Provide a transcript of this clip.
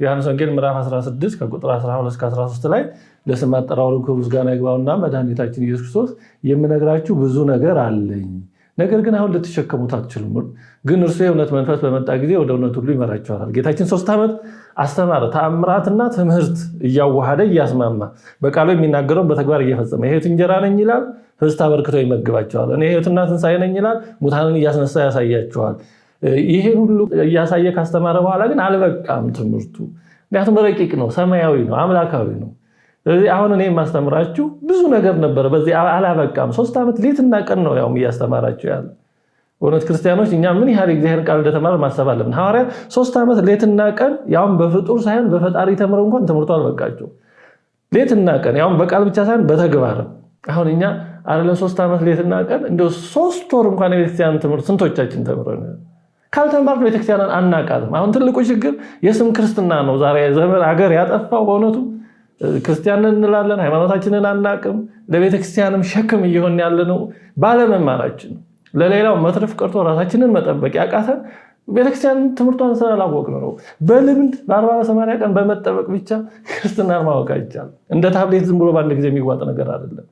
ዮሐንስ ወንጌል ምዕራፍ 16 ከቁጥር 12 እስከ 13 ላይ ለስም አጠራሩ ክብር ምስጋና ይግባውና መድኃኒታችን ኢየሱስ ክርስቶስ የምነግራችሁ ብዙ ነገር አለኝ፣ ነገር ግን አሁን ልትሸከሙት አትችሉም። ግን እርሱ የእውነት መንፈስ በመጣ ጊዜ ወደ እውነት ሁሉ ይመራችኋል። ጌታችን ሶስት ዓመት አስተማረ። ተአምራትና ትምህርት እያዋሃደ እያስማማ በቃሉ የሚናገረውን በተግባር እየፈጸመ የሕይወት እንጀራ ነኝ ይላል፣ ህብስት አበርክቶ ይመግባቸዋል። እኔ ሕይወትና ትንሣኤ ነኝ ይላል፣ ሙታንን እያስነሳ ያሳያቸዋል። ይሄን ሁሉ እያሳየ ካስተማረ በኋላ ግን አልበቃም ትምህርቱ። ምክንያቱም ረቂቅ ነው፣ ሰማያዊ ነው፣ አምላካዊ ነው። ስለዚህ አሁን እኔ የማስተምራችሁ ብዙ ነገር ነበረ፣ በዚህ አላበቃም። ሶስት ዓመት ሌትና ቀን ነው ያውም እያስተማራችሁ ያለ። በእውነት ክርስቲያኖች እኛ ምን ያህል እግዚአብሔር ቃል እንደተማረ ማሰብ አለብን። ሐዋርያ ሶስት ዓመት ሌትና ቀን ያውም በፍጡር ሳይሆን በፈጣሪ ተምረው እንኳን ትምህርቱ አልበቃቸው። ሌትና ቀን ያውም በቃል ብቻ ሳይሆን በተግባርም አሁን እኛ አይደለም ሶስት ዓመት ሌትና ቀን እንደ ሶስት ወር እንኳን የቤተክርስቲያን ትምህርት ስንቶቻችን ተምረን ካልተማርን ቤተክርስቲያንን አናቃትም። አሁን ትልቁ ችግር የስም ክርስትና ነው። ዛሬ ዘመን ሀገር ያጠፋው በእውነቱ ክርስቲያን ነን እንላለን፣ ሃይማኖታችንን አናቅም። ለቤተክርስቲያንም ሸክም እየሆንን ያለነው ባለመማራችን። ለሌላው መትረፍ ቀርቶ ራሳችንን መጠበቅ ያቃተን ቤተክርስቲያን ትምህርቷን ስላላወቅ ነው። በልምድ በአርባ በሰማንያ ቀን በመጠበቅ ብቻ ክርስትናን ማወቅ አይቻልም። እንደ ታብሌት ዝም ብሎ በአንድ ጊዜ የሚዋጥ ነገር አይደለም።